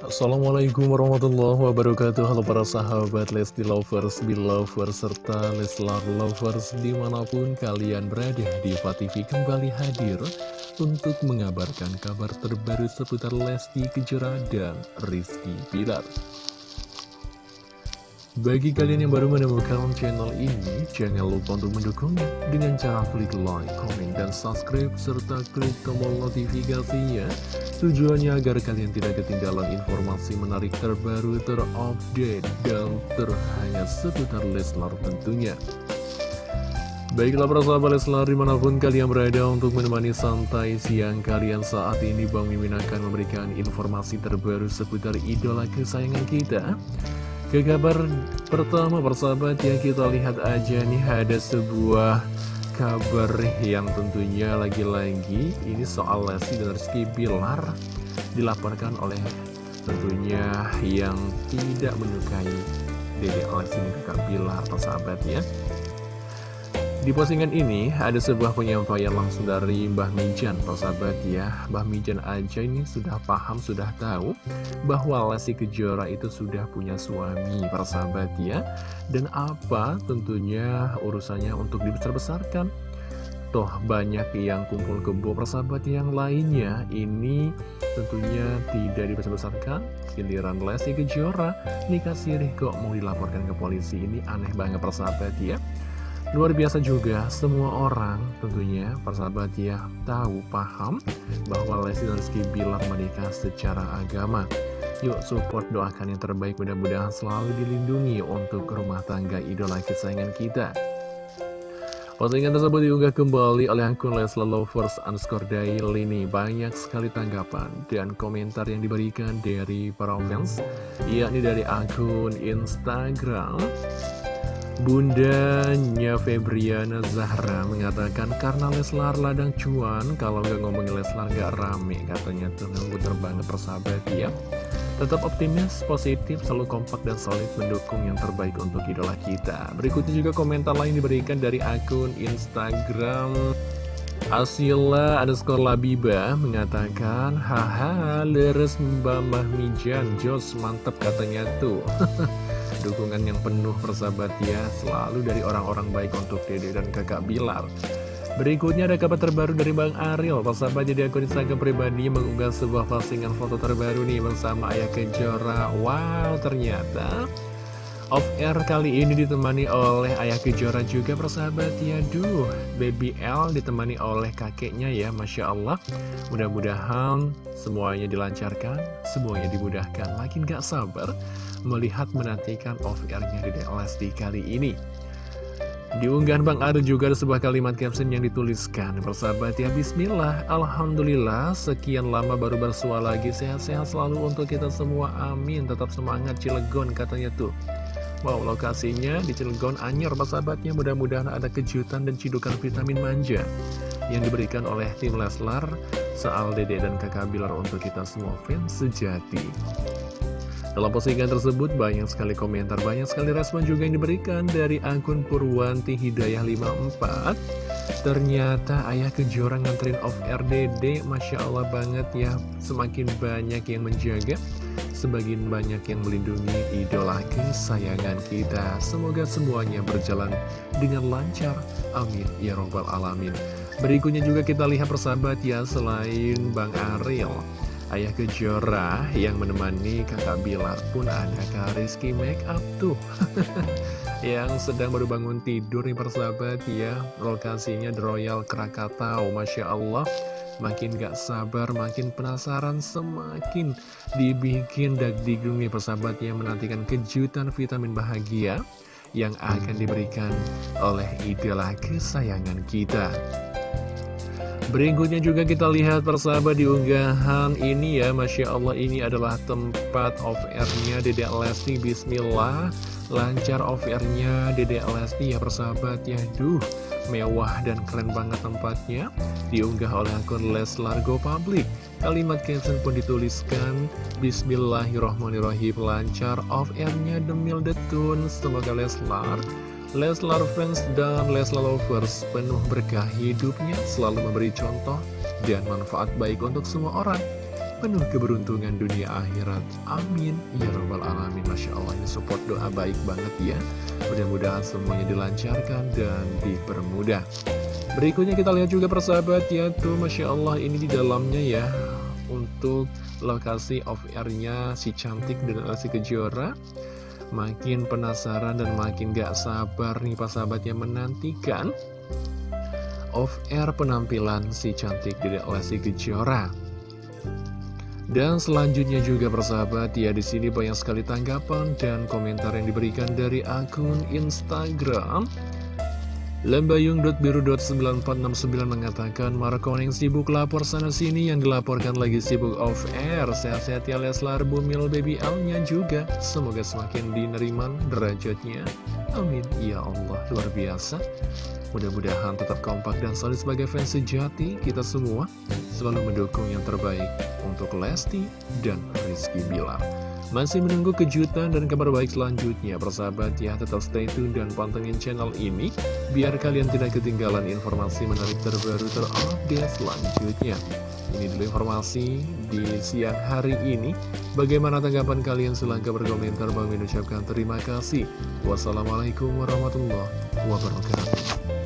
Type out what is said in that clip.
Assalamualaikum warahmatullahi wabarakatuh. Halo para sahabat Lesti Lovers, Belovers, serta Leslar Lovers di mana pun kalian berada Diva TV kembali hadir untuk mengabarkan kabar terbaru seputar Lesti Kejora dan Rizky Pilar bagi kalian yang baru menemukan channel ini, jangan lupa untuk mendukungnya dengan cara klik like, komen, dan subscribe, serta klik tombol notifikasinya. Tujuannya agar kalian tidak ketinggalan informasi menarik terbaru, terupdate, dan terhangat seputar Leslar tentunya. Baiklah para sahabat Leslar di mana pun kalian berada untuk menemani santai siang kalian saat ini Bang Mimin akan memberikan informasi terbaru seputar idola kesayangan kita ke kabar pertama persahabat ya kita lihat aja nih ada sebuah kabar yang tentunya lagi-lagi ini soal Lesti dan Rizky Bilar dilaporkan oleh tentunya yang tidak menyukai Dede Lesti dan Kakak Bilar persahabat ya di postingan ini ada sebuah penyampaian langsung dari Mbah Mijan, persahabat ya. Mbah Mijan aja ini sudah paham, sudah tahu bahwa Lesti Kejora itu sudah punya suami, persahabat ya. Dan apa tentunya urusannya untuk dibesar-besarkan. Toh banyak yang kumpul kebo persahabat yang lainnya ini tentunya tidak dibesar-besarkan. Giliran Lesti Kejora nikah sirih kok mau dilaporkan ke polisi ini aneh banget persahabat ya. Luar biasa juga, semua orang tentunya persahabat ya tahu, paham bahwa Lesti dan Rizky Bilar menikah secara agama. Yuk support doakan yang terbaik mudah-mudahan selalu dilindungi untuk rumah tangga idola kesayangan kita. Postingan tersebut diunggah kembali oleh akun Lesla Lovers underscore daily ini Banyak sekali tanggapan dan komentar yang diberikan dari para fans yakni dari akun Instagram Bundanya Febriana Zahra mengatakan karena Leslar ladang cuan kalau nggak ngomongin Leslar nggak rame katanya tuh bener banget persahabat ya tetap optimis, positif, selalu kompak dan solid mendukung yang terbaik untuk idola kita. Berikutnya juga komentar lain diberikan dari akun Instagram. Asila underscore Labiba mengatakan Haha leres Mbak Mahmijan Jos mantep katanya tuh dukungan yang penuh persahabat ya Selalu dari orang-orang baik untuk dede dan kakak Bilar. Berikutnya ada kabar terbaru dari Bang Ariel. Persahabat jadi akun Instagram pribadi mengunggah sebuah postingan foto terbaru nih bersama Ayah Kejora. Wow ternyata Off air kali ini ditemani oleh Ayah Kejora juga persahabat. Ya Duh, Baby L ditemani oleh kakeknya ya Masya Allah. Mudah-mudahan semuanya dilancarkan, semuanya dimudahkan. Makin gak sabar melihat menantikan off airnya di DLSD kali ini. Diunggahan Bang Adu juga ada sebuah kalimat caption yang dituliskan. Persahabat ya Bismillah Alhamdulillah Sekian lama baru bersua lagi. Sehat-sehat selalu untuk kita semua. Amin. Tetap semangat Cilegon katanya tuh Wow, lokasinya di Cilegon Anyer, sahabatnya mudah-mudahan ada kejutan dan cidukan vitamin manja yang diberikan oleh tim Leslar, Soal Dede dan kakak Bilar untuk kita semua fans sejati. Dalam postingan tersebut banyak sekali komentar, banyak sekali respon juga yang diberikan dari akun Purwanti Hidayah 54. Ternyata ayah kejora nganterin off RDD, Masya Allah banget ya, semakin banyak yang menjaga Sebagian banyak yang melindungi idola kesayangan kita. Semoga semuanya berjalan dengan lancar. Amin. Ya Robbal Alamin. Berikutnya juga kita lihat persahabat ya Selain Bang Ariel Ayah Kejora yang menemani kakak Bilar pun ada. Kak Rizky Make Up tuh. Yang sedang baru bangun tidur nih persahabat ya. Lokasinya The Royal Krakatau Masya Allah Makin gak sabar, makin penasaran, semakin dibikin dagdigung nih persahabat yang menantikan kejutan vitamin bahagia yang akan diberikan oleh idola kesayangan kita. Berikutnya juga kita lihat persahabat di unggahan ini ya. Masya Allah ini adalah tempat off-airnya Dedek Lesti. Bismillah Lancar off-airnya Dedek Lesti ya persahabat ya. Duh mewah dan keren banget tempatnya. Diunggah oleh akun Leslar Go Public. Kalimat caption pun dituliskan Bismillahirrohmanirrohim Lancar off-airnya Demil Detun Semoga Leslar Leslar fans dan Leslar lovers penuh berkah hidupnya selalu memberi contoh dan manfaat baik untuk semua orang. Penuh keberuntungan dunia akhirat. Amin. Ya robbal alamin. Masya Allah ini support doa baik banget ya. Mudah-mudahan semuanya dilancarkan dan dipermudah. Berikutnya kita lihat juga persahabat ya. Tuh Masya Allah ini di dalamnya ya. Untuk lokasi off airnya si cantik dan si kejora Makin penasaran dan makin gak sabar nih pas sahabatnya menantikan Off-air penampilan si cantik Dedek Lesti Kejora. Dan selanjutnya juga persahabat ya di sini banyak sekali tanggapan dan komentar yang diberikan dari akun Instagram Lembayung.biru.9469 mengatakan Markoning sibuk lapor sana-sini yang dilaporkan lagi sibuk off air. Sehat-sehat ya Leslar. Bumil Baby Alnya juga. Semoga semakin dineriman derajatnya. Amin. Ya Allah luar biasa. Mudah-mudahan tetap kompak dan solid sebagai fans sejati Kita semua. Selalu mendukung yang terbaik untuk Lesti dan Rizky Bilar masih menunggu kejutan dan kabar baik selanjutnya, persahabat ya, tetap stay tune dan pantengin channel ini, biar kalian tidak ketinggalan informasi menarik terbaru terupdate selanjutnya. Ini dulu informasi di siang hari ini. Bagaimana tanggapan kalian? Silahkan berkomentar. Bang mengucapkan terima kasih. Wassalamualaikum warahmatullahi wabarakatuh.